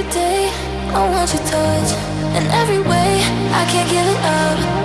Every day I want your touch. In every way I can't give it up.